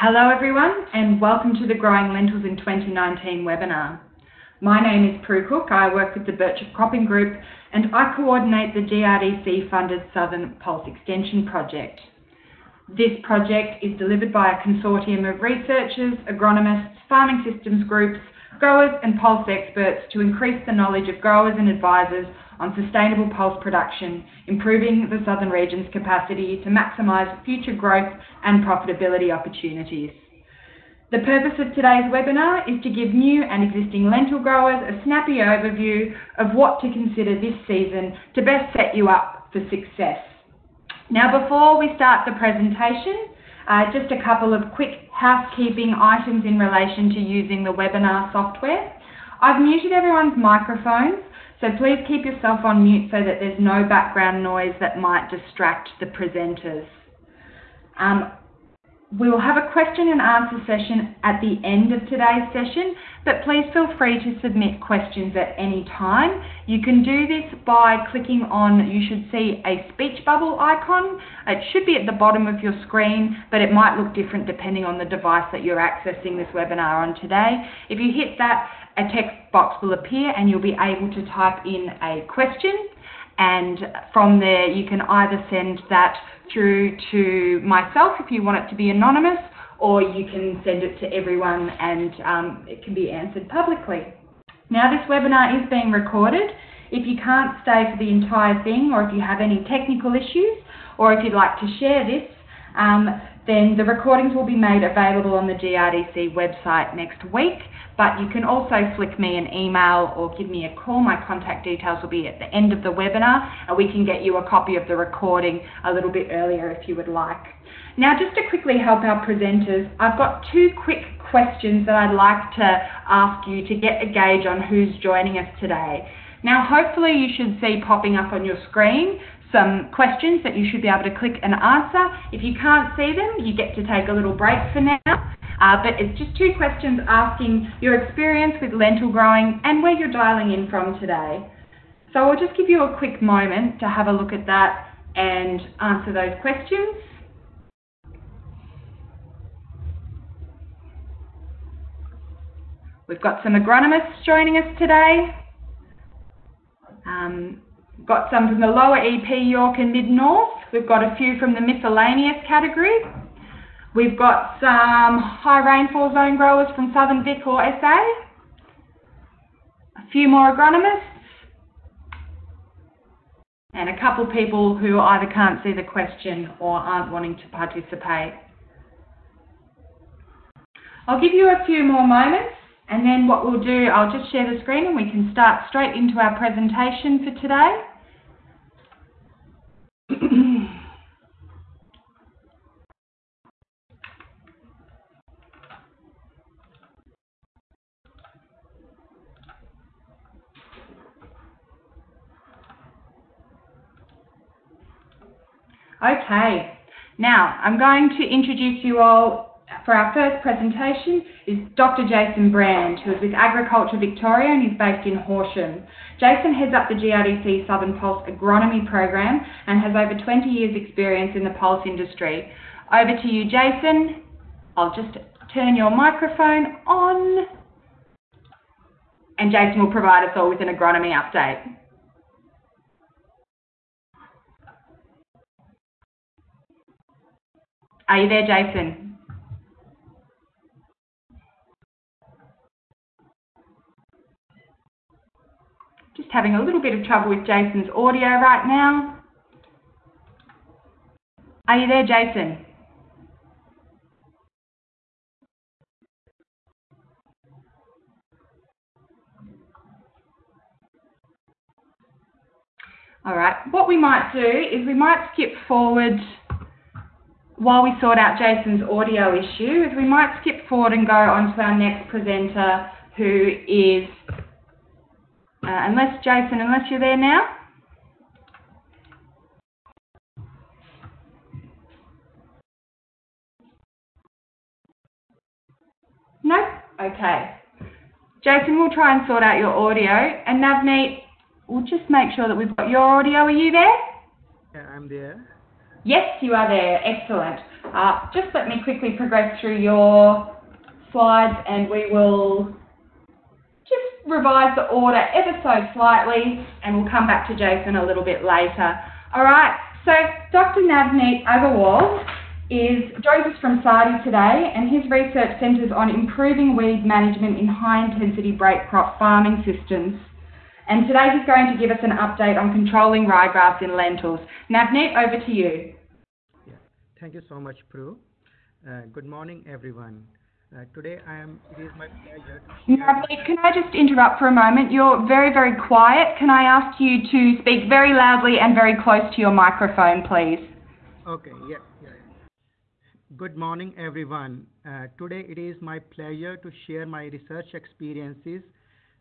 Hello everyone and welcome to the Growing Lentils in 2019 webinar. My name is Prue Cook, I work with the Birchip Cropping Group and I coordinate the GRDC funded Southern Pulse Extension Project. This project is delivered by a consortium of researchers, agronomists, farming systems groups, growers and pulse experts to increase the knowledge of growers and advisors on sustainable pulse production, improving the southern region's capacity to maximise future growth and profitability opportunities. The purpose of today's webinar is to give new and existing lentil growers a snappy overview of what to consider this season to best set you up for success. Now before we start the presentation, uh, just a couple of quick housekeeping items in relation to using the webinar software. I've muted everyone's microphones so please keep yourself on mute so that there's no background noise that might distract the presenters. Um, we will have a question and answer session at the end of today's session, but please feel free to submit questions at any time. You can do this by clicking on, you should see a speech bubble icon. It should be at the bottom of your screen, but it might look different depending on the device that you're accessing this webinar on today. If you hit that, a text box will appear and you'll be able to type in a question and from there you can either send that through to myself if you want it to be anonymous or you can send it to everyone and um, it can be answered publicly. Now this webinar is being recorded. If you can't stay for the entire thing or if you have any technical issues or if you'd like to share this, um, then the recordings will be made available on the GRDC website next week. But you can also flick me an email or give me a call. My contact details will be at the end of the webinar and we can get you a copy of the recording a little bit earlier if you would like. Now, just to quickly help our presenters, I've got two quick questions that I'd like to ask you to get a gauge on who's joining us today. Now, hopefully you should see popping up on your screen some questions that you should be able to click and answer. If you can't see them, you get to take a little break for now. Uh, but it's just two questions asking your experience with lentil growing and where you're dialing in from today. So I'll just give you a quick moment to have a look at that and answer those questions. We've got some agronomists joining us today. Um, got some from the lower EP Yorke and Mid-North. We've got a few from the miscellaneous category. We've got some high rainfall zone growers from Southern Vic or SA. A few more agronomists. And a couple people who either can't see the question or aren't wanting to participate. I'll give you a few more moments and then what we'll do, I'll just share the screen and we can start straight into our presentation for today. Okay, now I'm going to introduce you all for our first presentation is Dr. Jason Brand, who is with Agriculture Victoria and is based in Horsham. Jason heads up the GRDC Southern Pulse Agronomy Program and has over 20 years experience in the pulse industry. Over to you, Jason. I'll just turn your microphone on and Jason will provide us all with an agronomy update. Are you there, Jason? Just having a little bit of trouble with Jason's audio right now. Are you there, Jason? All right, what we might do is we might skip forward while we sort out Jason's audio issue, is we might skip forward and go on to our next presenter, who is, uh, unless Jason, unless you're there now. No? Okay. Jason, we'll try and sort out your audio. And Navneet, we'll just make sure that we've got your audio. Are you there? Yeah, I'm there. Yes, you are there. Excellent. Uh, just let me quickly progress through your slides and we will just revise the order ever so slightly and we'll come back to Jason a little bit later. All right, so Dr. Navneet Aggarwal is, joins us from SARDI today and his research centres on improving weed management in high intensity break crop farming systems. And today he's going to give us an update on controlling ryegrass in lentils. Navneet, over to you. Yeah. Thank you so much, Prue. Uh, good morning, everyone. Uh, today I am, it is my pleasure to Navneet, can I just interrupt for a moment? You're very, very quiet. Can I ask you to speak very loudly and very close to your microphone, please? Okay, yeah. yeah. Good morning, everyone. Uh, today it is my pleasure to share my research experiences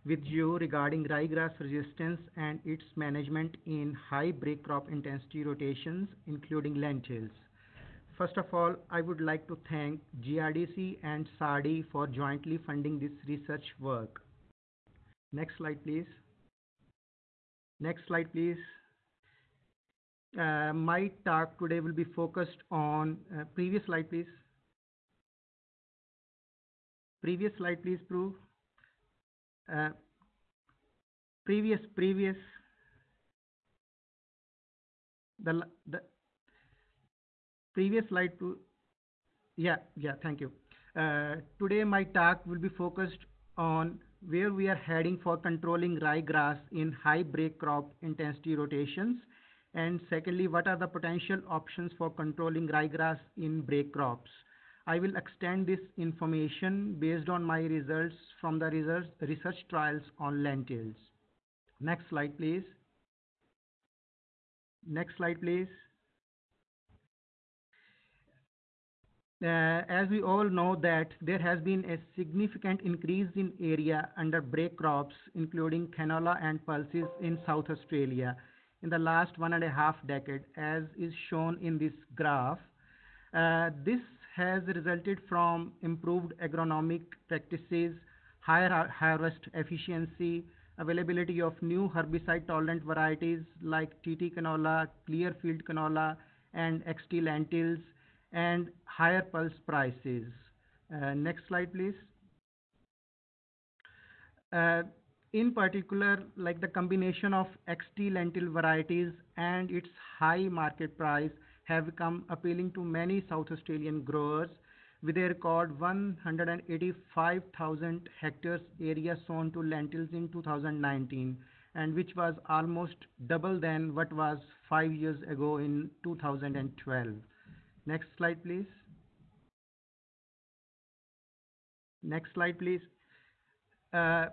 with you regarding ryegrass resistance and its management in high break crop intensity rotations, including lentils. First of all, I would like to thank GRDC and SARDI for jointly funding this research work. Next slide, please. Next slide, please. Uh, my talk today will be focused on, uh, previous slide, please. Previous slide, please, Prue. Uh, previous, previous. The, the previous slide, Prue. Yeah, yeah, thank you. Uh, today my talk will be focused on where we are heading for controlling ryegrass in high break crop intensity rotations and secondly, what are the potential options for controlling ryegrass in break crops? I will extend this information based on my results from the research, research trials on lentils. Next slide, please. Next slide, please. Uh, as we all know that there has been a significant increase in area under break crops, including canola and pulses in South Australia in the last one and a half decade, as is shown in this graph. Uh, this has resulted from improved agronomic practices, higher harvest efficiency, availability of new herbicide-tolerant varieties like TT canola, Clearfield canola, and XT lentils, and higher pulse prices. Uh, next slide, please. Uh, in particular, like the combination of XT lentil varieties and its high market price have become appealing to many South Australian growers with a record 185,000 hectares area sown to lentils in 2019 and which was almost double than what was five years ago in 2012. Next slide, please. Next slide, please. Uh,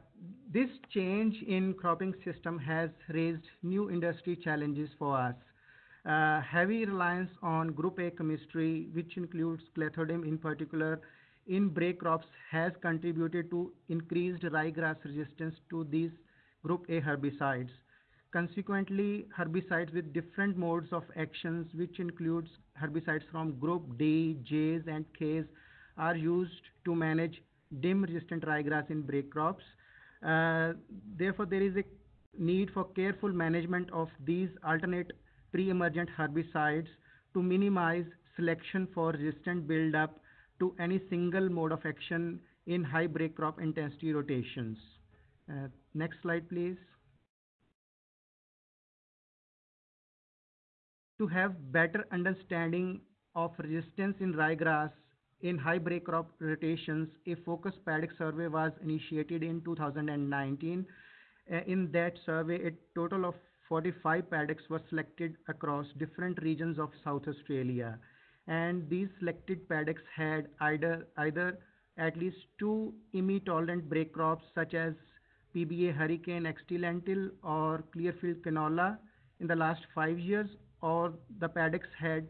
this change in cropping system has raised new industry challenges for us. Uh, heavy reliance on group A chemistry, which includes clethodim in particular, in break crops has contributed to increased ryegrass resistance to these group A herbicides. Consequently, herbicides with different modes of actions, which includes herbicides from group D, Js, and Ks, are used to manage dim-resistant ryegrass in break crops. Uh, therefore, there is a need for careful management of these alternate pre-emergent herbicides to minimize selection for resistant buildup to any single mode of action in high break crop intensity rotations. Uh, next slide, please. To have better understanding of resistance in ryegrass in high break crop rotations, a focus paddock survey was initiated in 2019. Uh, in that survey, a total of 45 paddocks were selected across different regions of South Australia. And these selected paddocks had either, either at least two IMI tolerant break crops such as PBA Hurricane XT lentil or Clearfield canola in the last five years, or the paddocks had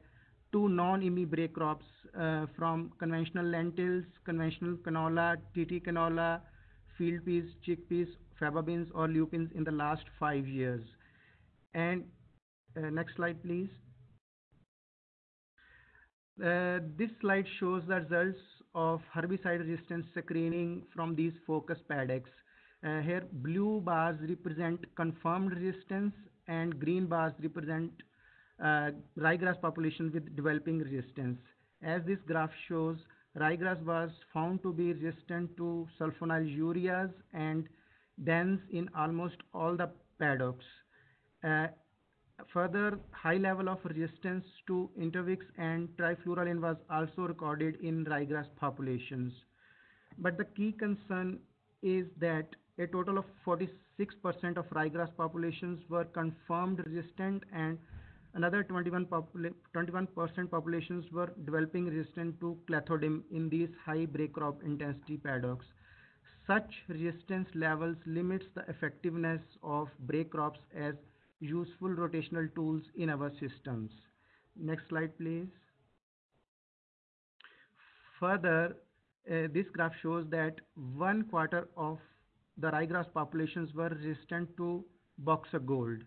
two non-IMI break crops uh, from conventional lentils, conventional canola, TT canola, field peas, chickpeas, faba beans or lupins in the last five years. And uh, next slide, please. Uh, this slide shows the results of herbicide resistance screening from these focus paddocks. Uh, here, blue bars represent confirmed resistance and green bars represent ryegrass population with developing resistance. As this graph shows, ryegrass was found to be resistant to sulfonyl ureas and dims in almost all the paddocks. Further, high level of resistance to Intervix and trifluralin was also recorded in ryegrass populations. But the key concern is that a total of 46% of ryegrass populations were confirmed resistant and another 21% popula populations were developing resistance to clethodim in these high break crop intensity paddocks. Such resistance levels limits the effectiveness of break crops as useful rotational tools in our systems. Next slide, please. Further, uh, this graph shows that one quarter of the ryegrass populations were resistant to boxer gold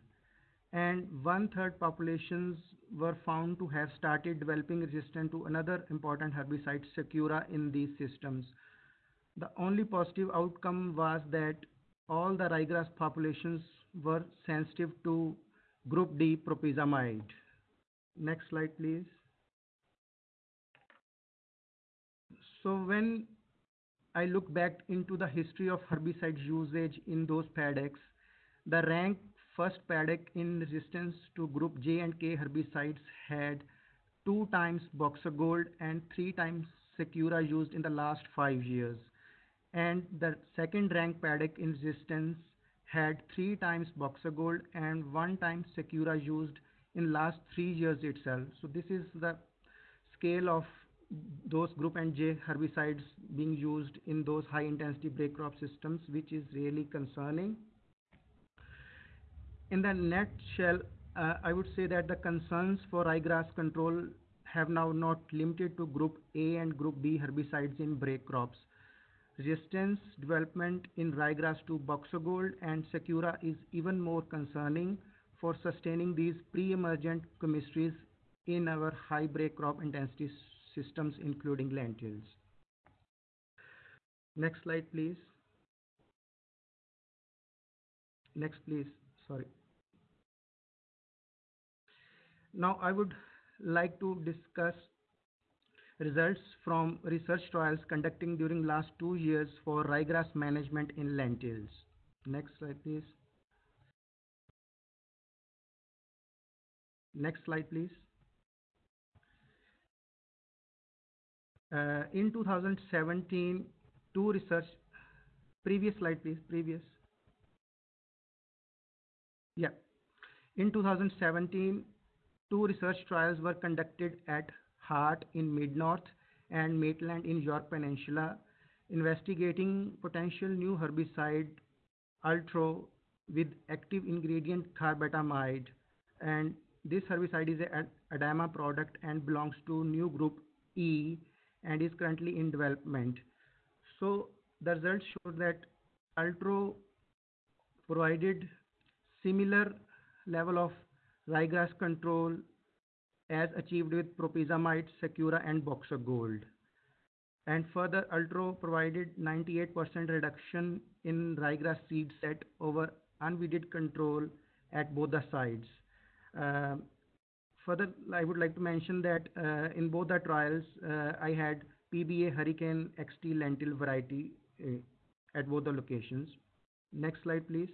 and one-third populations were found to have started developing resistance to another important herbicide, Sakura, in these systems. The only positive outcome was that all the ryegrass populations were sensitive to group D propyzamide. Next slide, please. So when I look back into the history of herbicide usage in those paddocks, the rank first paddock in resistance to group J and K herbicides had two times Boxer Gold and three times Sakura used in the last five years. And the second rank paddock in resistance had three times Boxer Gold and one time Sakura used in last three years itself. So this is the scale of those group and J herbicides being used in those high intensity break crop systems, which is really concerning. In the nutshell, uh, I would say that the concerns for ryegrass control have now not limited to group A and group B herbicides in break crops. Resistance development in ryegrass to boxer gold and sakura is even more concerning for sustaining these pre-emergent chemistries in our high break crop intensity systems, including lentils. Next slide, please. Next, please. Sorry. Now, I would like to discuss results from research trials conducting during last two years for ryegrass management in lentils. Next slide, please. Next slide, please. Uh, in 2017, two research, previous slide please, previous. Yeah. In 2017, two research trials were conducted at Hart in Mid-North and Maitland in Yorke Peninsula, investigating potential new herbicide Ultro with active ingredient carbetamide. And this herbicide is an ADAMA product and belongs to new group E and is currently in development. So the results show that Ultro provided similar level of ryegrass control as achieved with propyzamide, Sakura and Boxer Gold. And further, Ultro provided 98% reduction in ryegrass seed set over unweeded control at both the sites. Uh, Further, I would like to mention that uh, in both the trials, uh, I had PBA Hurricane XT lentil variety at both the locations. Next slide, please.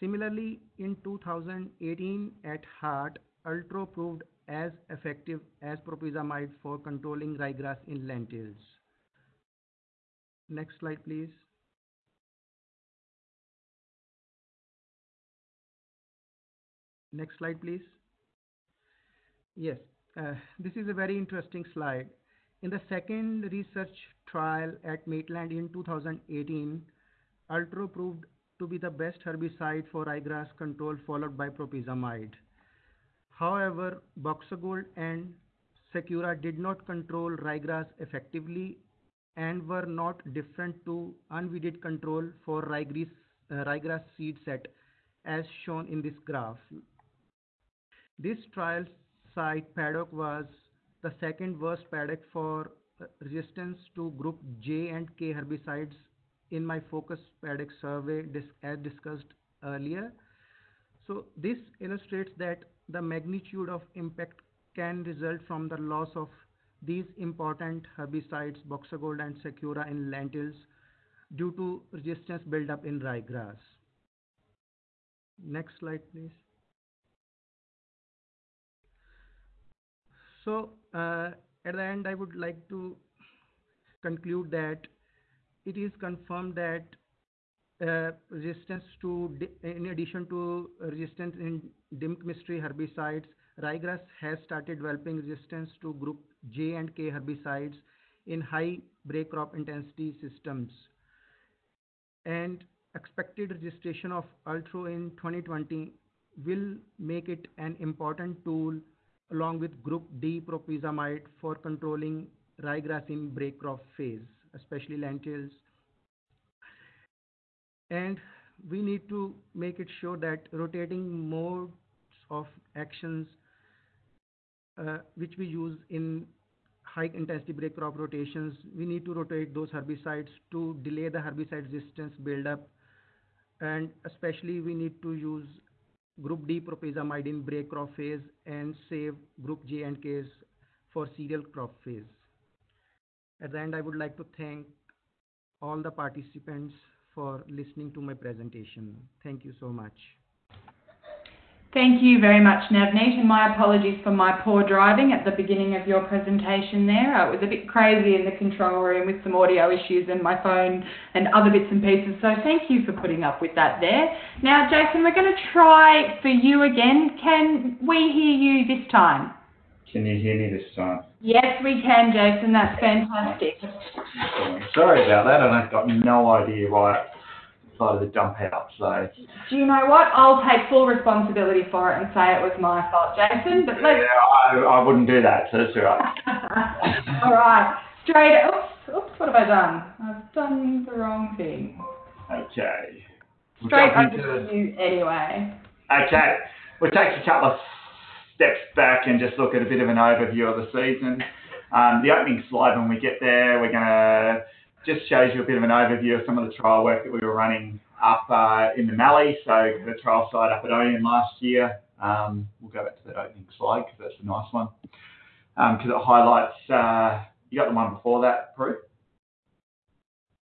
Similarly, in 2018 at Hart, Ultro proved as effective as propyzamide for controlling ryegrass in lentils. Next slide, please. Next slide, please. Yes, uh, this is a very interesting slide. In the second research trial at Maitland in 2018, Ultro proved to be the best herbicide for ryegrass control followed by propyzamide. However, Boxer Gold and Sakura did not control ryegrass effectively and were not different to unweeded control for ryegrass, uh, ryegrass seed set as shown in this graph. This trial site paddock was the second worst paddock for uh, resistance to group J and K herbicides in my focus paddock survey as discussed earlier. So this illustrates that the magnitude of impact can result from the loss of these important herbicides, Boxer Gold and Sakura in lentils due to resistance buildup in ryegrass. Next slide, please. So uh, at the end, I would like to conclude that it is confirmed that uh, resistance to, in addition to resistance in dim chemistry herbicides, ryegrass has started developing resistance to group J and K herbicides in high break crop intensity systems. And expected registration of Ultro in 2020 will make it an important tool along with group D propyzamide for controlling ryegrass in break crop phase, especially lentils. And we need to make it sure that rotating modes of actions uh, which we use in high intensity break crop rotations, we need to rotate those herbicides to delay the herbicide resistance buildup. And especially we need to use group D propyzamide in break crop phase and save group J and Ks for cereal crop phase. At the end, I would like to thank all the participants for listening to my presentation. Thank you so much. Thank you very much, Navneet, and my apologies for my poor driving at the beginning of your presentation there. It was a bit crazy in the control room with some audio issues and my phone and other bits and pieces, so thank you for putting up with that there. Now, Jason, we're going to try for you again. Can we hear you this time? Can you hear me this time? Yes, we can, Jason. That's fantastic. Sorry about that, and I've got no idea why I decided to dump out. So. Do you know what? I'll take full responsibility for it and say it was my fault, Jason. But let's. Yeah, I, I wouldn't do that. So that's all right. all right. Straight. Oops. Oops. What have I done? I've done the wrong thing. Okay. Straight over to you anyway. Okay. We'll take a couple of steps back and just look at a bit of an overview of the season. Um, the opening slide, when we get there, we're going to just shows you a bit of an overview of some of the trial work that we were running up uh, in the Mallee. So the trial site up at Oyen last year. Um, we'll go back to that opening slide because that's a nice one. Because um, it highlights, uh, you got the one before that, Prue?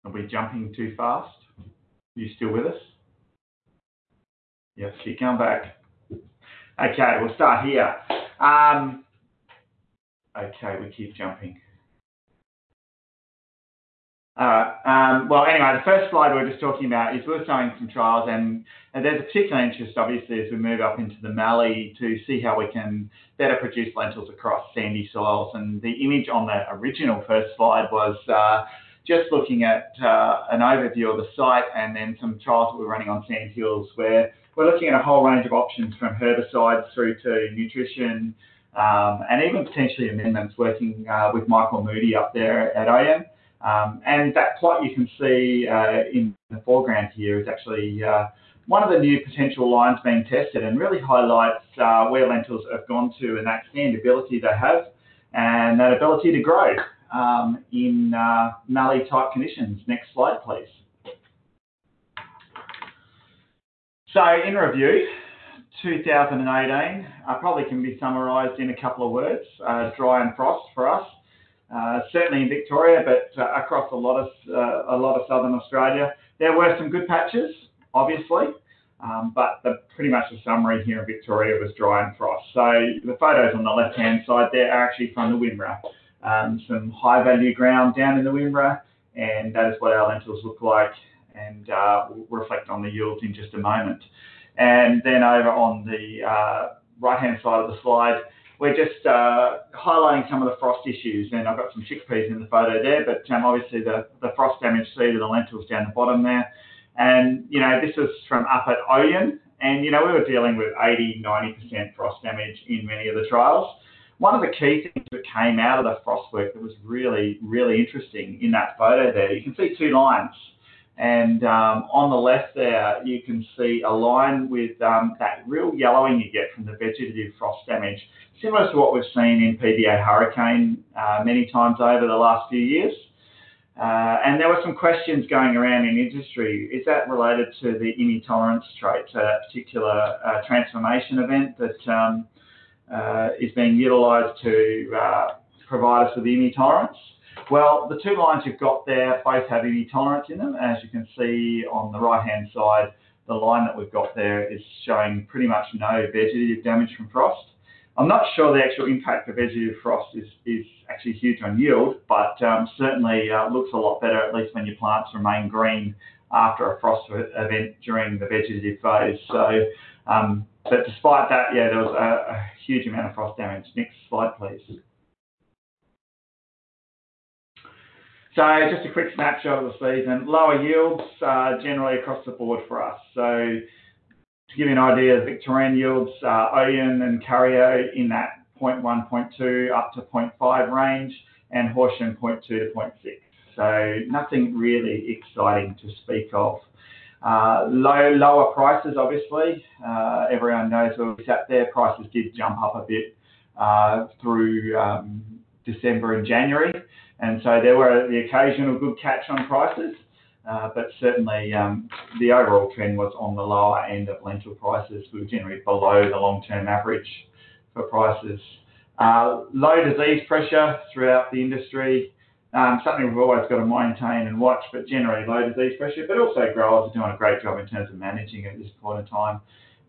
Are we jumping too fast? Are you still with us? Yes, keep going back. Okay, we'll start here. Um, okay, we keep jumping. Um, well, anyway, the first slide we are just talking about is we are showing some trials, and, and, there's a particular interest, obviously, as we move up into the Mallee to see how we can better produce lentils across sandy soils. And the image on the original first slide was uh, just looking at uh, an overview of the site and then some trials that we're running on sand hills where we're looking at a whole range of options from herbicides through to nutrition um, and even potentially amendments working uh, with Michael Moodie up there at Oyen. Um, and that plot you can see uh, in the foreground here is actually uh, one of the new potential lines being tested and really highlights uh, where lentils have gone to and that standability they have and that ability to grow um, in uh, mallee type conditions. Next slide, please. So in review, 2018 uh, probably can be summarised in a couple of words, uh, dry and frost for us. Uh, certainly in Victoria, but uh, across a lot of uh, a lot of southern Australia. There were some good patches, obviously, um, but the, pretty much the summary here in Victoria was dry and frost. So the photos on the left-hand side there are actually from the Wimmera. Um, some high-value ground down in the Wimmera, and that is what our lentils look like, and uh, we'll reflect on the yields in just a moment. And then over on the uh, right-hand side of the slide, we're just uh, highlighting some of the frost issues, and I've got some chickpeas in the photo there, but um, obviously the, frost damage seed of the lentils down the bottom there. And, you know, this is from up at Oyen, and, you know, we were dealing with 80, 90% frost damage in many of the trials. One of the key things that came out of the frost work that was really, really interesting in that photo there, you can see two lines. And um, on the left there, you can see a line with um, that real yellowing you get from the vegetative frost damage similar to what we've seen in PBA hurricane uh, many times over the last few years. Uh, and there were some questions going around in industry. Is that related to the IMI tolerance trait, a particular uh, transformation event that um, uh, is being utilised to uh, provide us with IMI tolerance? Well, the two lines you've got there both have IMI tolerance in them. As you can see on the right-hand side, the line that we've got there is showing pretty much no vegetative damage from frost. I'm not sure the actual impact of vegetative frost is, is actually huge on yield, but um, certainly uh, looks a lot better, at least when your plants remain green after a frost event during the vegetative phase. So, um, but despite that, yeah, there was a, a huge amount of frost damage. Next slide, please. So just a quick snapshot of the season. Lower yields uh, generally across the board for us. So to give you an idea, Victorian yields, uh, Oyen and Curyo in that 0.1, 0.2 up to 0.5 range, and Horsham 0.2 to 0.6. So nothing really exciting to speak of. Uh, low, lower prices, obviously. Uh, everyone knows where we sat there. Prices did jump up a bit uh, through um, December and January, and so there were the occasional good catch on prices. Uh, but certainly um, the overall trend was on the lower end of lentil prices. We were generally below the long-term average for prices. Uh, low disease pressure throughout the industry, um, something we've always got to maintain and watch, but generally low disease pressure, but also growers are doing a great job in terms of managing at this point in time.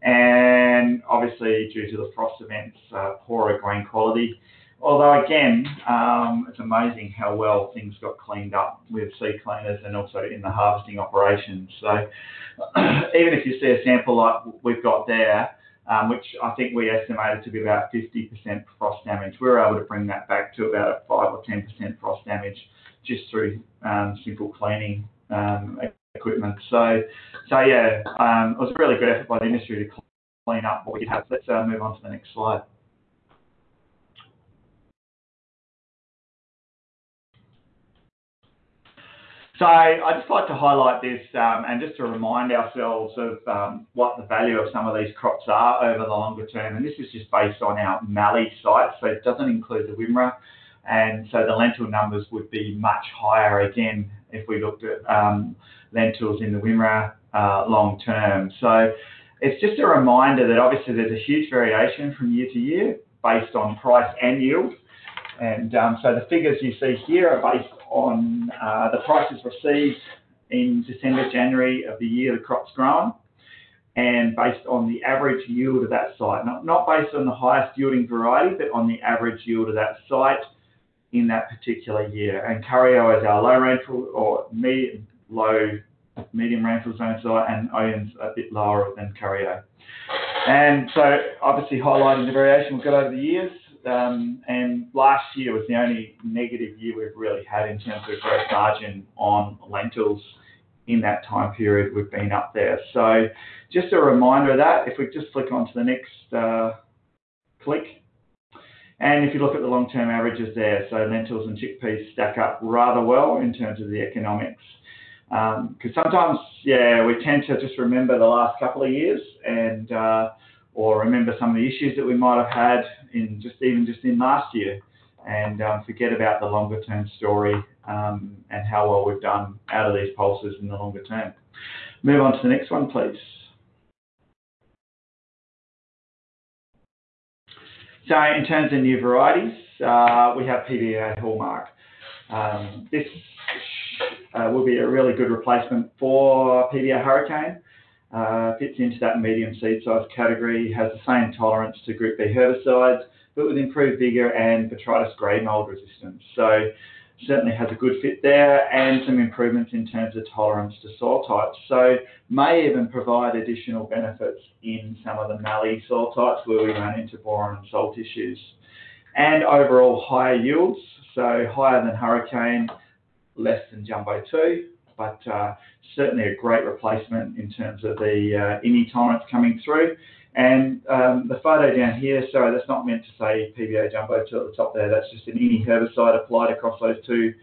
And obviously, due to the frost events, uh, poorer grain quality. Although again, um, it's amazing how well things got cleaned up with seed cleaners and also in the harvesting operations. So even if you see a sample like we've got there, um, which I think we estimated to be about 50% frost damage, we were able to bring that back to about a 5 or 10% frost damage just through um, simple cleaning um, equipment. So, so yeah, um, it was a really good effort by the industry to clean up what we have. Let's uh, move on to the next slide. So I'd just like to highlight this um, and just to remind ourselves of um, what the value of some of these crops are over the longer term. And this is just based on our Mallee site, so it doesn't include the Wimmera. And so the lentil numbers would be much higher again if we looked at um, lentils in the Wimmera uh, long term. So it's just a reminder that obviously there's a huge variation from year to year based on price and yield. And um, so the figures you see here are based on uh, the prices received in December, January of the year the crop's grown, and based on the average yield of that site. Not, not based on the highest yielding variety, but on the average yield of that site in that particular year. And Curyo is our low rainfall or medium, low, medium rainfall zone site, and Oyen's a bit lower than Curyo. And so obviously highlighting the variation we've got over the years, and last year was the only negative year we've really had in terms of gross margin on lentils in that time period we've been up there. So just a reminder of that, if we just flick on to the next uh, click, and if you look at the long-term averages there, so lentils and chickpeas stack up rather well in terms of the economics. Because um, sometimes, yeah, we tend to just remember the last couple of years and uh, or remember some of the issues that we might have had in just even just in last year and um, forget about the longer term story um, and how well we've done out of these pulses in the longer term. Move on to the next one, please. So in terms of new varieties, uh, we have PBA Hallmark. Um, this uh, will be a really good replacement for PBA Hurricane uh, fits into that medium seed size category, has the same tolerance to Group B herbicides, but with improved vigour and Botrytis grey mold resistance. So certainly has a good fit there and some improvements in terms of tolerance to soil types. So may even provide additional benefits in some of the mallee soil types where we run into boron and salt issues. And overall higher yields, so higher than Hurricane, less than Jumbo 2, but uh, certainly a great replacement in terms of the uh, IMI tolerance coming through. And um, the photo down here, sorry, that's not meant to say PBA Jumbo 2 at the top there, that's just an IMI herbicide applied across those two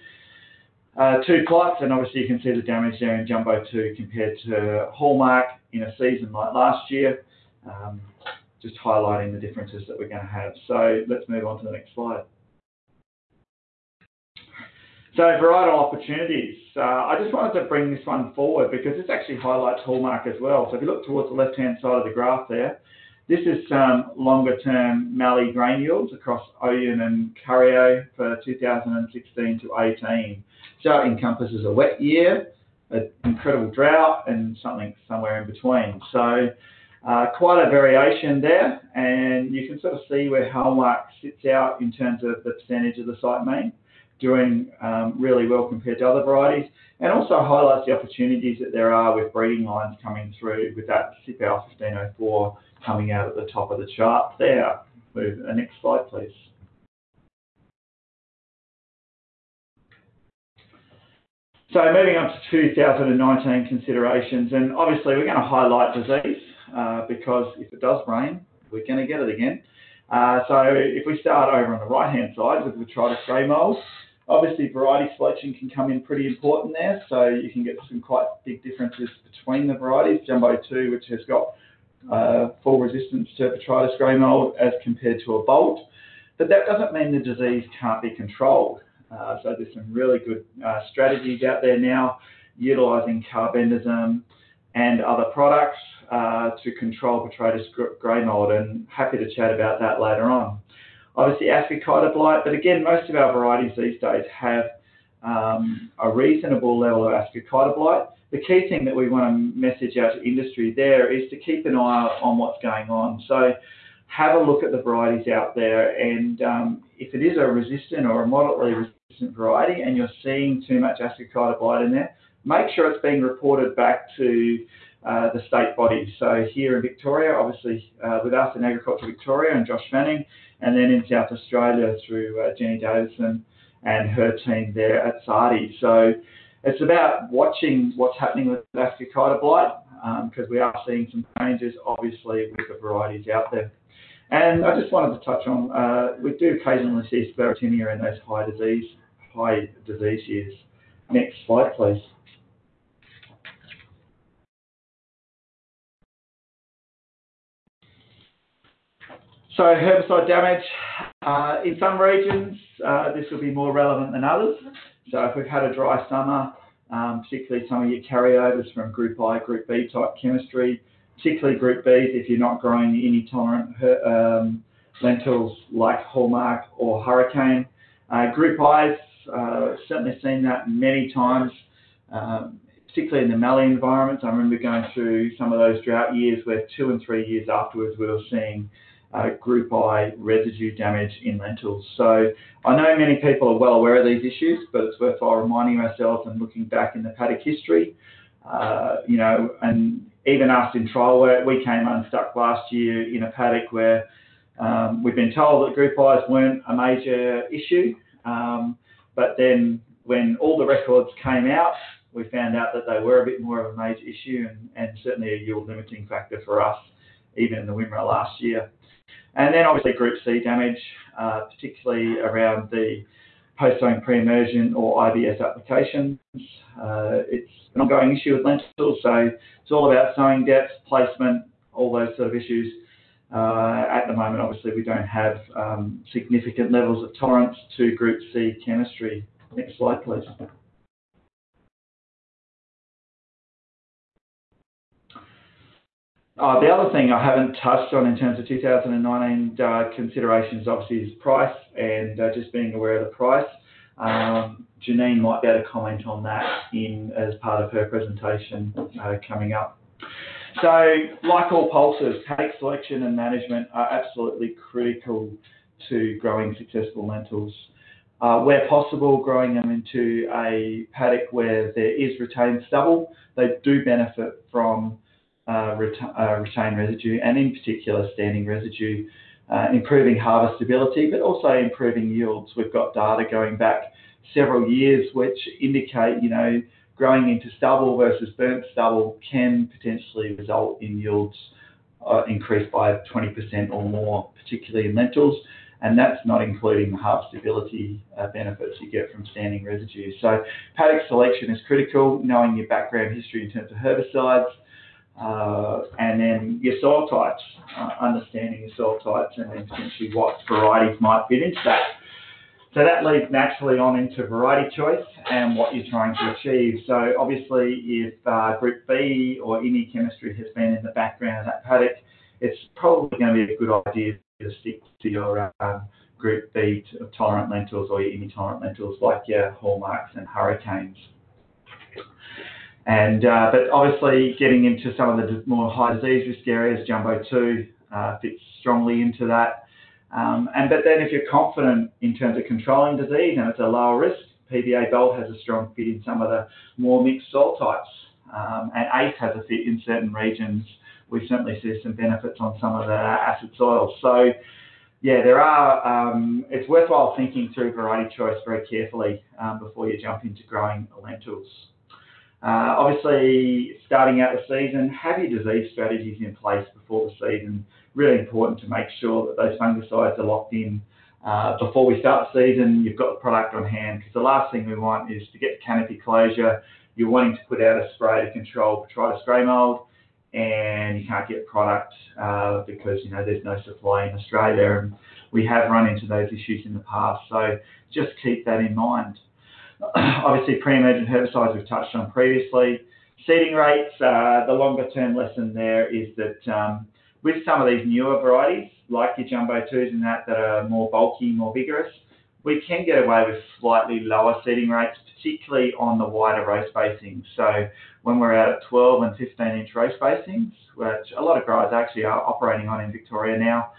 uh, two plots, and obviously you can see the damage there in Jumbo 2 compared to Hallmark in a season like last year, um, just highlighting the differences that we're going to have. So let's move on to the next slide. So varietal opportunities. Uh, I just wanted to bring this one forward because this actually highlights hallmark as well. So if you look towards the left-hand side of the graph there, this is some longer-term Mallee grain yields across Oyen and Curyo for 2016 to 18. So it encompasses a wet year, an incredible drought, and something somewhere in between. So uh, quite a variation there, and you can sort of see where Hallmark sits out in terms of the percentage of the site mean doing um, really well compared to other varieties, and also highlights the opportunities that there are with breeding lines coming through with that CPL 1504 coming out at the top of the chart there. Move the next slide, please. So moving on to 2019 considerations, and obviously we're going to highlight disease uh, because if it does rain, we're going to get it again. Uh, so if we start over on the right-hand side with Botrytis grey mold, Obviously, variety selection can come in pretty important there, so you can get some quite big differences between the varieties. Jumbo 2, which has got uh, full resistance to Botrytis grey mold as compared to a Bolt. But that doesn't mean the disease can't be controlled. Uh, so there's some really good uh, strategies out there now utilising carbendazim and other products uh, to control Botrytis grey mold, and happy to chat about that later on obviously ascochyta blight, but again, most of our varieties these days have um, a reasonable level of ascochyta blight. The key thing that we want to message out to industry there is to keep an eye on what's going on. So have a look at the varieties out there, and um, if it is a resistant or a moderately resistant variety, and you're seeing too much ascochyta blight in there, make sure it's being reported back to uh, the state bodies. So here in Victoria, obviously uh, with us in Agriculture Victoria and Josh Fanning, and then in South Australia through uh, Jenny Davidson and her team there at SARDI. So it's about watching what's happening with Ascochyta blight because um, we are seeing some changes, obviously, with the varieties out there. And I just wanted to touch on, uh, we do occasionally see Sclerotinia in those high disease, high disease years. Next slide, please. So herbicide damage, uh, in some regions, uh, this will be more relevant than others. So if we've had a dry summer, um, particularly some of your carryovers from Group I, Group B type chemistry, particularly Group Bs if you're not growing any tolerant um, lentils like Hallmark or Hurricane. Uh, group I's, uh, certainly seen that many times, um, particularly in the Mallee environments. I remember going through some of those drought years where two and three years afterwards we were seeing group I residue damage in lentils. So I know many people are well aware of these issues, but it's worthwhile reminding ourselves and looking back in the paddock history. Uh, you know, and even us in trial work, we came unstuck last year in a paddock where um, we've been told that group I's weren't a major issue, um, but then when all the records came out, we found out that they were a bit more of a major issue and, and certainly a yield limiting factor for us, even in the Wimmera last year. And then obviously Group C damage, uh, particularly around the post-sowing pre-emergence or IBS applications. Uh, it's an ongoing issue with lentils, so it's all about sowing depth, placement, all those sort of issues. Uh, at the moment, obviously, we don't have um, significant levels of tolerance to Group C chemistry. Next slide, please. Uh, the other thing I haven't touched on in terms of 2019 uh, considerations, obviously, is price and uh, just being aware of the price. Um, Janine might be able to comment on that in as part of her presentation uh, coming up. So, like all pulses, paddock selection and management are absolutely critical to growing successful lentils. Uh, where possible, growing them into a paddock where there is retained stubble, they do benefit from uh, uh, retain residue and in particular standing residue, uh, improving harvestability, but also improving yields. We've got data going back several years which indicate, you know, growing into stubble versus burnt stubble can potentially result in yields increased by 20% or more, particularly in lentils. And that's not including the harvestability benefits you get from standing residue. So paddock selection is critical, knowing your background history in terms of herbicides, uh, and then your soil types, uh, understanding your soil types and then potentially what varieties might fit into that. so that leads naturally on into variety choice and what you're trying to achieve. So obviously, if uh, Group B or IMI chemistry has been in the background of that paddock, it's probably going to be a good idea to stick to your um, Group B tolerant lentils or your tolerant lentils like your Hallmarks and Hurricanes. And uh, but obviously getting into some of the more high disease risk areas, Jumbo 2 uh, fits strongly into that. Um, and but then if you're confident in terms of controlling disease and it's a lower risk, PBA Bolt has a strong fit in some of the more mixed soil types. Um, and ACE has a fit in certain regions. We certainly see some benefits on some of the acid soils. So yeah, there are. Um, it's worthwhile thinking through variety choice very carefully um, before you jump into growing lentils. Uh, obviously, starting out the season, have your disease strategies in place before the season. Really important to make sure that those fungicides are locked in uh, before we start the season. You've got the product on hand because the last thing we want is to get canopy closure. You're wanting to put out a spray to control Botrytis grey mold, and you can't get product uh, because you know there's no supply in Australia, and we have run into those issues in the past. So just keep that in mind. Obviously, pre-emergent herbicides we've touched on previously. Seeding rates, uh, the longer term lesson there is that um, with some of these newer varieties, like your Jumbo 2s and that, that are more bulky, more vigorous, we can get away with slightly lower seeding rates, particularly on the wider row spacings. So when we're out at 12 and 15 inch row spacings, which a lot of growers actually are operating on in Victoria now,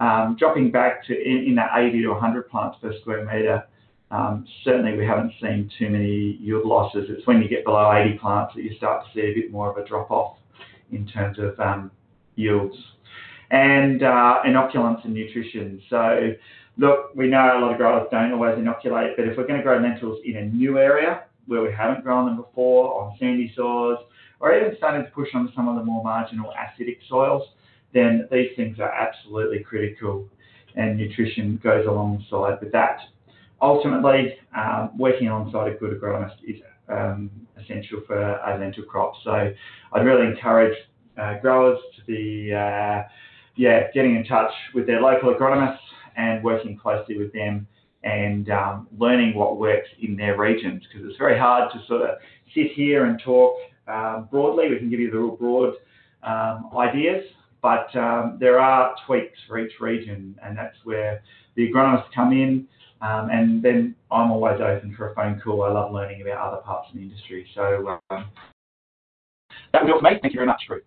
um, dropping back to in, that 80 to 100 plants per square metre um, certainly, we haven't seen too many yield losses. It's when you get below 80 plants that you start to see a bit more of a drop-off in terms of um, yields. And uh, inoculants and nutrition. So, look, we know a lot of growers don't always inoculate, but if we're going to grow lentils in a new area where we haven't grown them before, on sandy soils, or even starting to push on some of the more marginal acidic soils, then these things are absolutely critical, and nutrition goes alongside with that ultimately, um, working alongside a good agronomist is um, essential for a lentil crop. So I'd really encourage uh, growers to be, uh, yeah, getting in touch with their local agronomists and working closely with them and um, learning what works in their regions because it's very hard to sort of sit here and talk broadly. We can give you the real broad um, ideas, but um, there are tweaks for each region, and that's where the agronomists come in. Um, and then I'm always open for a phone call. I love learning about other parts of the industry. So um, that for me. Thank you very much, Ruth.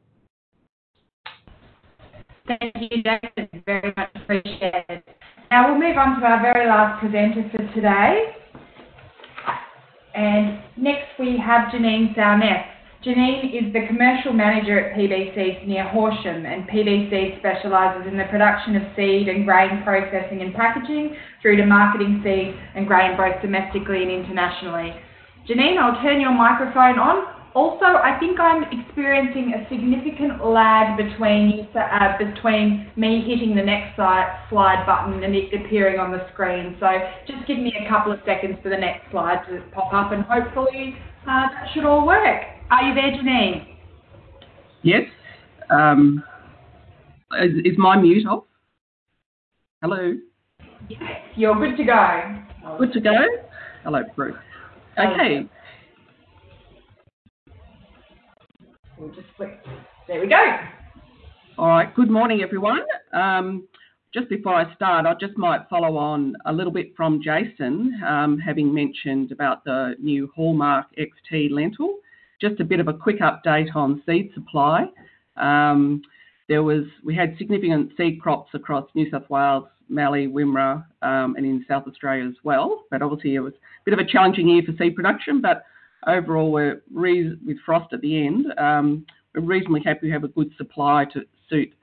Thank you, Jason. Very much appreciated. Now we'll move on to our very last presenter for today. And next we have Janine Salness. Janine is the commercial manager at PBC near Horsham, and PBC specialises in the production of seed and grain processing and packaging through to marketing seed and grain both domestically and internationally. Janine, I'll turn your microphone on. Also, I think I'm experiencing a significant lag between uh, between me hitting the next slide, button and it appearing on the screen. So just give me a couple of seconds for the next slide to pop up, and hopefully uh, that should all work. Are you there, Janine? Yes. Um, is, is, my mute off? Hello? Yes, you're good to go. Good to go? Hello, Prue. Okay. We'll just click. There we go. All right. Good morning, everyone. Um, just before I start, I just might follow on a little bit from Jason, um, having mentioned about the new Hallmark XT lentil just a bit of a quick update on seed supply. Um, there was we had significant seed crops across New South Wales, Mallee, Wimmera, um, and in South Australia as well. But obviously, it was a bit of a challenging year for seed production. But overall, with frost at the end. Um, we're reasonably happy we have a good supply to suit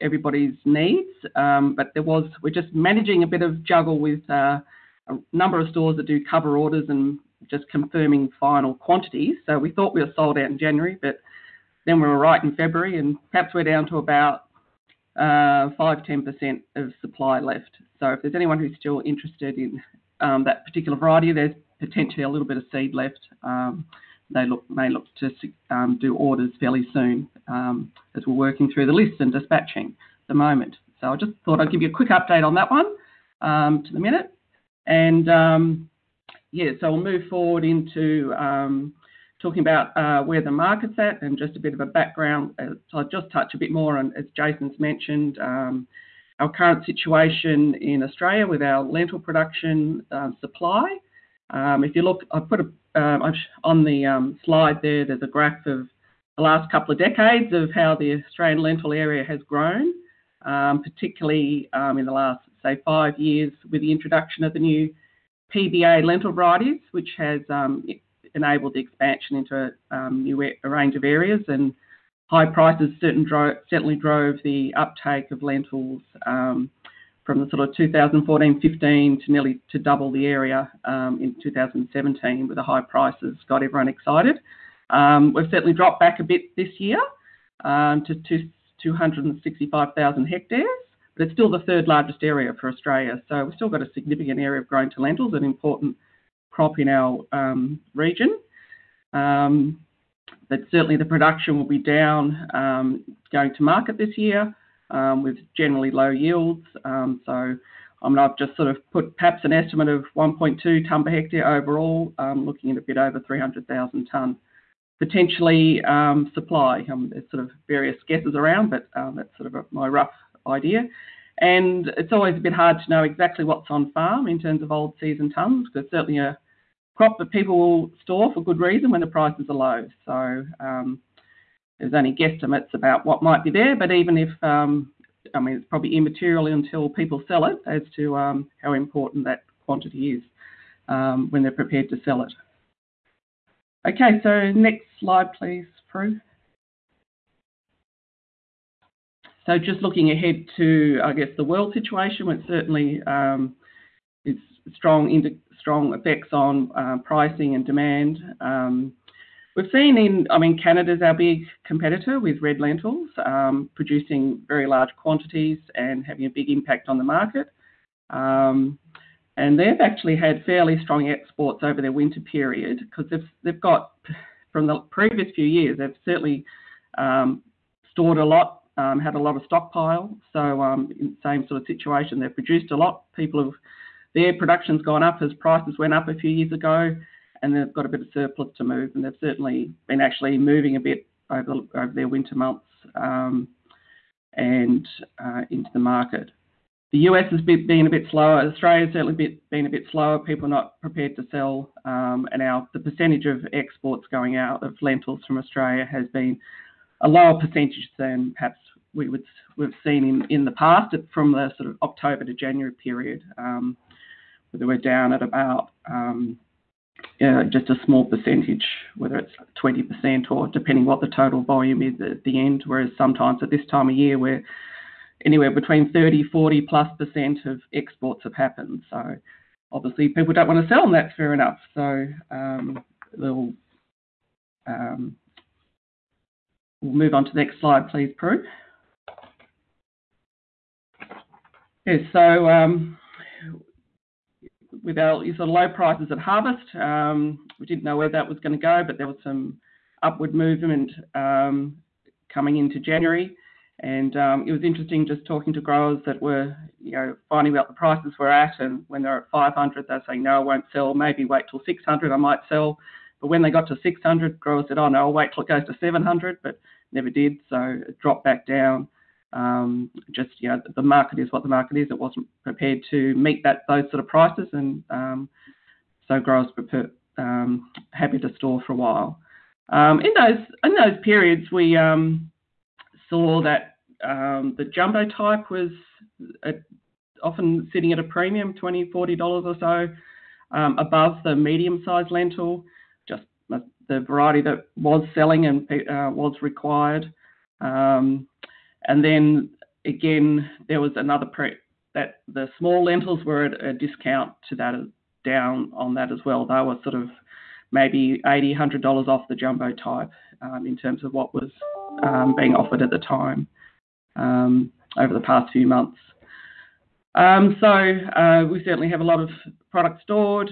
everybody's needs. But there was we're just managing a bit of juggle with uh, a number of stores that do cover orders and just confirming final quantities. So we thought we were sold out in January, but then we were right in February, and perhaps we're down to about uh, 5 10% of supply left. So if there's anyone who's still interested in um, that particular variety, there's potentially a little bit of seed left. Um, they look, may look to um, do orders fairly soon as we're working through the list and dispatching at the moment. So I just thought I'd give you a quick update on that one. to the minute. And yeah, so we'll move forward into um, talking about uh, where the market's at and just a bit of a background. Uh, so I'll just touch a bit more on, as Jason's mentioned, um, our current situation in Australia with our lentil production um, supply. If you look, I've put on the slide there, there's a graph of the last couple of decades of how the Australian lentil area has grown, particularly in the last, say, five years with the introduction of the new PBA lentil varieties, which has um, enabled the expansion into um, a new range of areas. And high prices certainly drove the uptake of lentils um, from the sort of 2014-15 to nearly to double the area in 2017 with the high prices got everyone excited. We've certainly dropped back a bit this year to 265,000 hectares, but it's still the third largest area for Australia. So we've still got a significant area of growing to lentils, an important crop in our um, region. Um, but certainly, the production will be down um, going to market this year with generally low yields. So I mean, I've just sort of put perhaps an estimate of 1.2 tonne per hectare overall, looking at a bit over 300,000 tonne. Potentially supply, there's sort of various guesses around, but that's sort of my rough idea. And it's always a bit hard to know exactly what's on farm in terms of old season tonnes because it's certainly a crop that people will store for good reason when the prices are low. So um, there's only guesstimates about what might be there, but even if, um, I mean, it's probably immaterial until people sell it as to um, how important that quantity is when they're prepared to sell it. Okay, so next slide, please, Prue. So just looking ahead to, I guess, the world situation, which certainly um, is strong strong effects on um, pricing and demand. Um, we've seen in, I mean, Canada's our big competitor with red lentils, producing very large quantities and having a big impact on the market. And they've actually had fairly strong exports over their winter period because they've got, from the previous few years, they've certainly stored a lot, Um, had a lot of stockpile. So um, the same sort of situation, they've produced a lot. People have their production's gone up as prices went up a few years ago, and they've got a bit of surplus to move. And they've certainly been actually moving a bit over their winter months um, and uh, into the market. The U.S. has been a bit slower. Australia's certainly been a bit slower. People not prepared to sell. And now the percentage of exports going out of lentils from Australia has been a lower percentage than perhaps we've we've seen in the past from the sort of October to January period, um, where we're down at about um, just a small percentage, whether it's 20% or depending what the total volume is at the end, whereas sometimes at this time of year, we're anywhere between 30%-40%+ of exports have happened. So obviously, people don't want to sell, and that's fair enough. So um, we'll move on to the next slide, please, Prue. Yeah, so um, with our sort of low prices at harvest, um, we didn't know where that was going to go, but there was some upward movement um, coming into January. And it was interesting just talking to growers that were you know, finding out the prices we're at. And when they're at 500, they're saying, "No, I won't sell. Maybe wait till 600, I might sell." But when they got to 600, growers said, "Oh, no, I'll wait till it goes to 700," but never did. So it dropped back down. Um, just you know, the market is what the market is. It wasn't prepared to meet that those sort of prices. And um, so growers were um, happy to store for a while. In those in those periods, we saw that the jumbo type was uh, often sitting at a premium, 20 dollars-40 dollars or so, above the medium-sized lentil, the variety that was selling and uh, was required. Um, and then again, there was another that the small lentils were at a discount to that, down on that as well. They were sort of maybe $80-$100 off the jumbo type um, in terms of what was um, being offered at the time over the past few months. So uh, we certainly have a lot of product stored.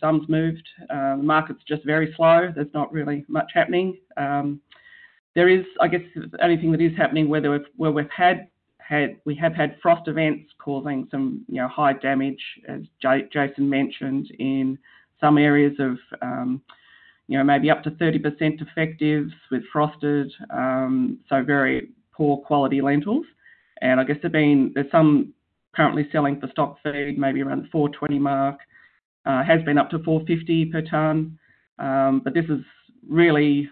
Some's moved. The market's just very slow. There's not really much happening. There is, I guess, the only thing that is happening where we've had had we have had frost events causing some you know high damage, as J- Jason mentioned, in some areas of um, you know maybe up to 30% effectives with frosted, um, so very poor quality lentils. And I guess there've been there's some currently selling for stock feed, maybe around the 420 mark. Uh, has been up to 450 per tonne, um, but this is really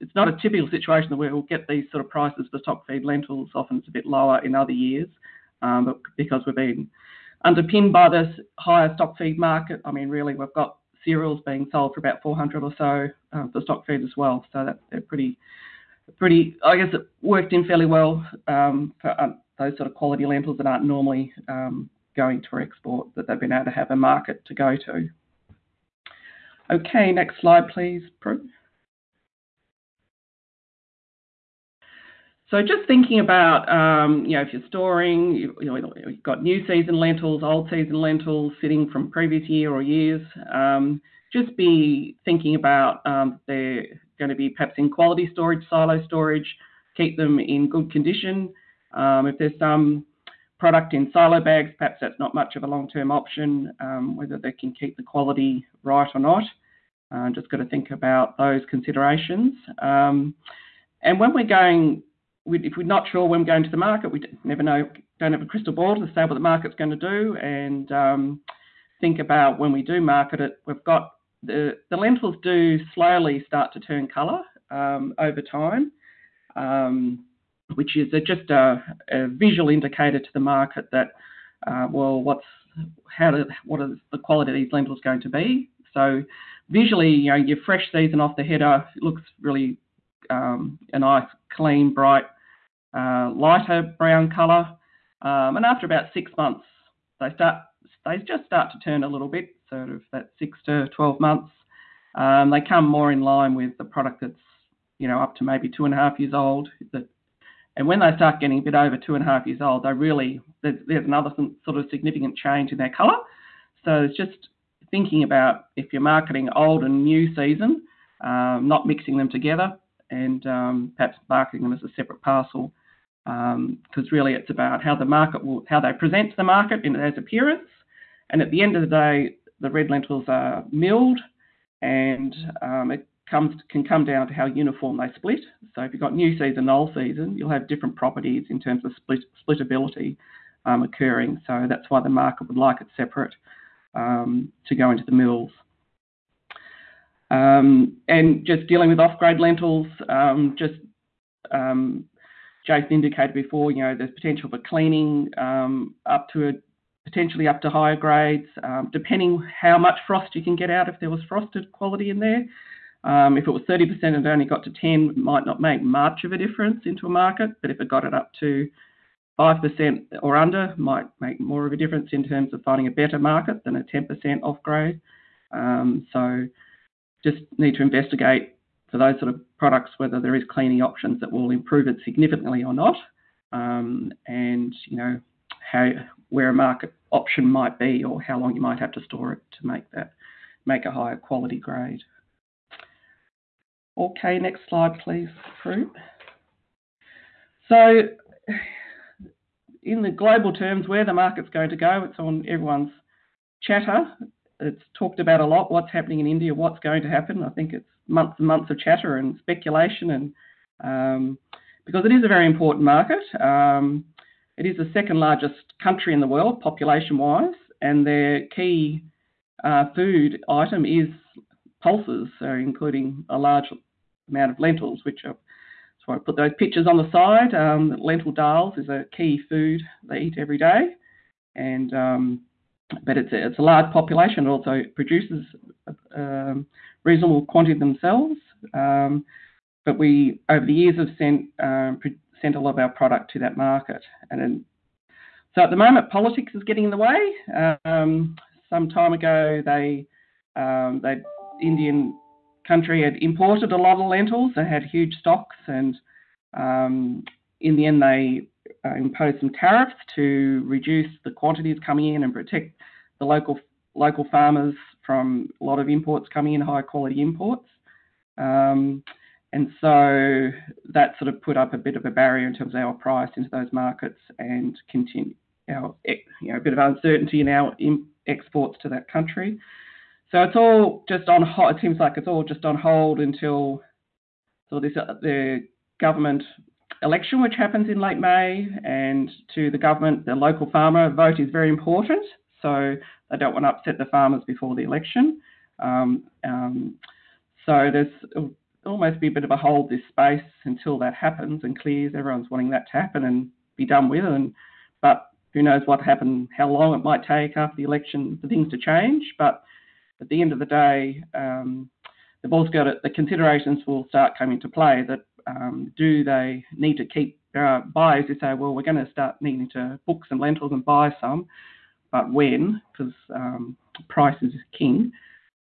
it's not a typical situation where we'll get these sort of prices for stock feed lentils. Often it's a bit lower in other years, um, but because we've been underpinned by this higher stock feed market, I mean, really we've got cereals being sold for about 400 or so um, for stock feed as well. So that they're pretty, pretty. I guess it worked in fairly well for those sort of quality lentils that aren't normally um, going to export. That they've been able to have a market to go to. Okay, next slide, please, Prue. So just thinking about, um, you know, if you're storing, you, you know, you've got new season lentils, old season lentils sitting from previous year or years, um, just be thinking about um, they're going to be perhaps in quality storage, silo storage, keep them in good condition. Um, if there's some product in silo bags, perhaps that's not much of a long-term option, um, whether they can keep the quality right or not. Uh, just got to think about those considerations. Um, and when we're going if we're not sure when we're going to the market, we never know, don't have a crystal ball to say what the market's going to do, and um, think about when we do market it. We've got the, the lentils do slowly start to turn colour um, over time, um, which is a, just a, visual indicator to the market that uh, well, what's how do, what is the quality of these lentils going to be? So visually, you know, your fresh season off the header looks really um, a nice, clean, bright, uh, lighter brown colour. Um, and after about six months, they start they just start to turn a little bit, sort of that six to 12 months. Um, they come more in line with the product that's you know up to maybe two and a half years old. That, and when they start getting a bit over two and a half years old, they really there's, there's another sort of significant change in their colour. So it's just thinking about if you're marketing old and new season, um, not mixing them together, and um, perhaps marketing them as a separate parcel because um, really it's about how the market will, how they present to the market in as appearance. And at the end of the day, the red lentils are milled, and um, it comes can come down to how uniform they split. So if you've got new season, old season, you'll have different properties in terms of split splittability um, occurring. So that's why the market would like it separate um, to go into the mills. Um, and just dealing with off-grade lentils, um, just um, Jason indicated before, you know, there's potential for cleaning um, up to a, potentially up to higher grades, depending how much frost you can get out if there was frosted quality in there. Um, if it was 30% and it only got to 10, it might not make much of a difference into a market, but if it got it up to 5% or under, might make more of a difference in terms of finding a better market than a 10% off grade. Um, so just need to investigate for those sort of products whether there is cleaning options that will improve it significantly or not, um, and you know how where a market option might be or how long you might have to store it to make that make a higher quality grade. Okay, next slide, please, Prue. So, in the global terms, where the market's going to go, it's on everyone's chatter it's talked about a lot what's happening in India, what's going to happen. I think it's months and months of chatter and speculation, and um, because it is a very important market. Um, it is the second largest country in the world, population wise, and their key uh, food item is pulses, so including a large amount of lentils, which are I put those pictures on the side. Um, lentil dals is a key food they eat every day, and um, but it's a, it's a large population. It also produces a, um, reasonable quantity themselves. Um, but we, over the years, have sent um, sent a lot of our product to that market. And so at the moment, politics is getting in the way. Um, some time ago, they um, they Indian country had imported a lot of lentils. They had huge stocks, and um, in the end, they uh, impose some tariffs to reduce the quantities coming in and protect the local local farmers from a lot of imports coming in, high quality imports. Um, and so that sort of put up a bit of a barrier in terms of our price into those markets and continue our you know a bit of uncertainty in our exports to that country. So it's all just on hold. It seems like it's all just on hold until so this uh, the government election, which happens in late May, and to the government, the local farmer vote is very important. So they don't want to upset the farmers before the election. Um, um, so there's almost be a bit of a hold this space until that happens and clears. Everyone's wanting that to happen and be done with. And but who knows what happened, how long it might take after the election for things to change. But at the end of the day, um, the ball's got it. The considerations will start coming into play. That um, do they need to keep uh, buyers who say, well, we're going to start needing to book some lentils and buy some, but when? Because um, price is king.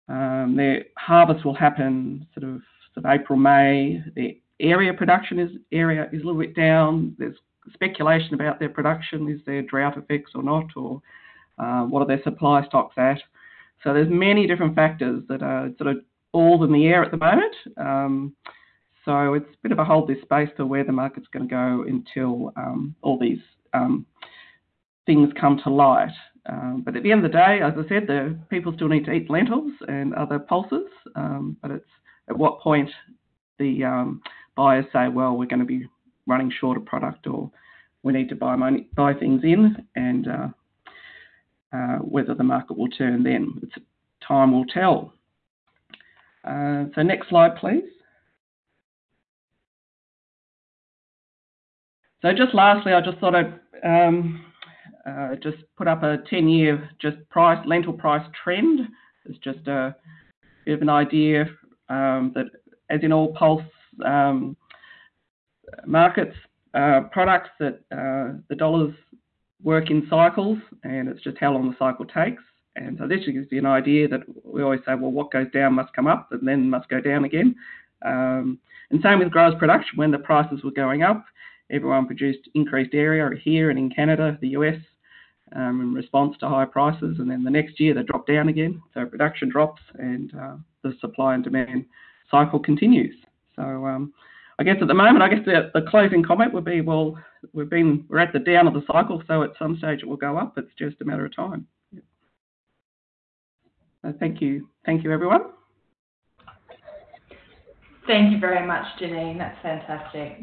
Um, their harvest will happen sort of of April, May. Their area production is area is a little bit down. There's speculation about their production. Is there drought effects or not, or uh, what are their supply stocks at? So there's many different factors that are sort of all in the air at the moment. Um, so it's a bit of a hold this space for where the market's going to go until um, all these um, things come to light. Um, but at the end of the day, as I said, the people still need to eat lentils and other pulses. Um, but it's at what point the buyers say, well, we're going to be running short of product or we need to buy money, buy things in, and uh, whether the market will turn then. Time will tell. Uh, so next slide, please. So just lastly, I just thought I'd um, uh, just put up a 10-year just price lentil price trend. It's just a bit of an idea um, that, as in all pulse um, markets, uh, products that uh, the dollars work in cycles, and it's just how long the cycle takes. And so this gives you an idea that we always say, well, what goes down must come up, and then must go down again. Um, and same with growers' production. When the prices were going up, everyone produced increased area here and in Canada, the US, um, in response to high prices. And then the next year they drop down again. So production drops, and uh, the supply and demand cycle continues. So um, I guess at the moment, I guess the, the, closing comment would be, well, we've been we're at the down of the cycle, so at some stage it will go up. It's just a matter of time. So thank you, thank you, everyone. Thank you very much, Janine. That's fantastic.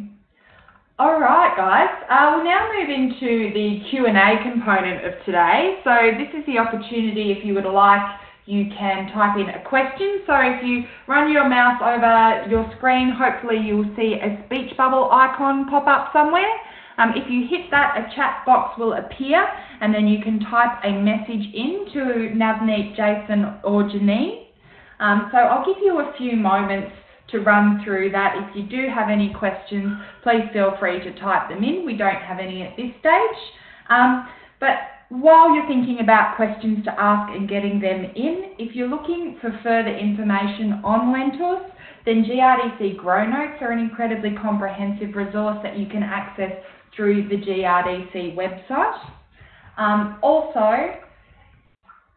All right, guys. Uh, we'll now move into the Q&A component of today. So this is the opportunity if you would like you can type in a question. So if you run your mouse over your screen, hopefully you'll see a speech bubble icon pop up somewhere. Um, if you hit that, a chat box will appear and then you can type a message in to Navneet, Jason or Janine. Um, so I'll give you a few moments to run through that. If you do have any questions, please feel free to type them in. We don't have any at this stage. Um, but while you're thinking about questions to ask and getting them in, if you're looking for further information on lentils, then GRDC Grow Notes are an incredibly comprehensive resource that you can access through the GRDC website. Um, also,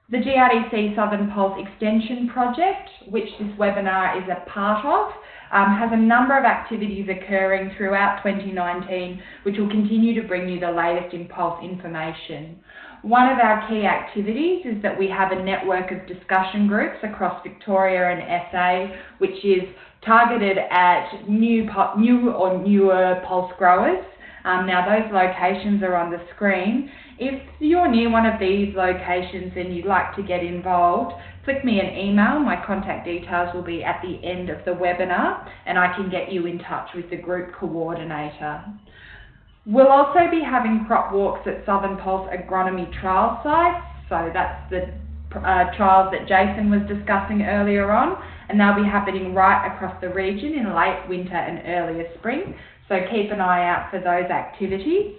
the GRDC Southern Pulse Extension Project, which this webinar is a part of, um, has a number of activities occurring throughout 2019, which will continue to bring you the latest in Pulse information. One of our key activities is that we have a network of discussion groups across Victoria and SA, which is targeted at new, new or newer pulse growers. Um, now those locations are on the screen. If you're near one of these locations and you'd like to get involved, click me an email. My contact details will be at the end of the webinar and I can get you in touch with the group coordinator. We'll also be having crop walks at Southern Pulse agronomy trial sites. So that's the uh, trials that Jason was discussing earlier on, and they'll be happening right across the region in late winter and earlier spring. So keep an eye out for those activities.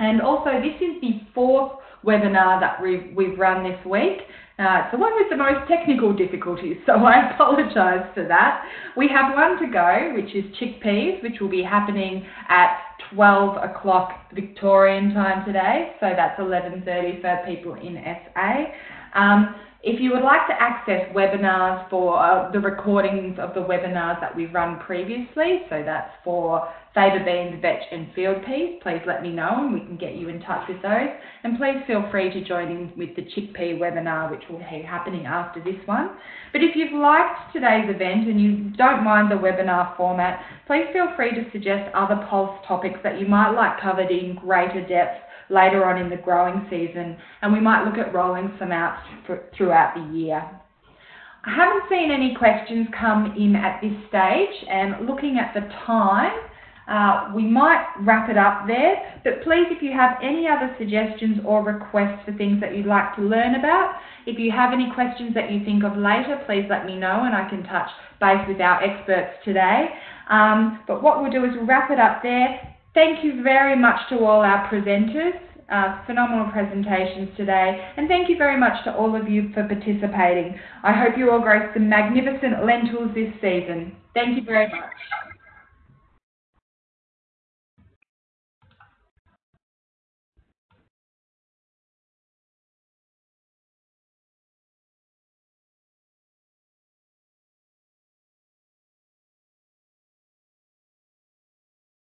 And also, this is the fourth webinar that we've, we've run this week. Uh, it's the one with the most technical difficulties, so I apologise for that. We have one to go, which is chickpeas, which will be happening at 12 o'clock Victorian time today, so that's 11.30 for people in SA. Um, if you would like to access webinars for uh, the recordings of the webinars that we've run previously, so that's for faba beans, vetch and field peas, please let me know and we can get you in touch with those. And please feel free to join in with the chickpea webinar, which will be happening after this one. But if you've liked today's event and you don't mind the webinar format, please feel free to suggest other pulse topics that you might like covered in greater depth later on in the growing season, and we might look at rolling some out throughout the year. I haven't seen any questions come in at this stage, and looking at the time, uh, we might wrap it up there, but please, if you have any other suggestions or requests for things that you'd like to learn about, if you have any questions that you think of later, please let me know and I can touch base with our experts today. Um, but what we'll do is wrap it up there. Thank you very much to all our presenters. Uh, phenomenal presentations today, and thank you very much to all of you for participating. I hope you all grow some magnificent lentils this season. Thank you very much.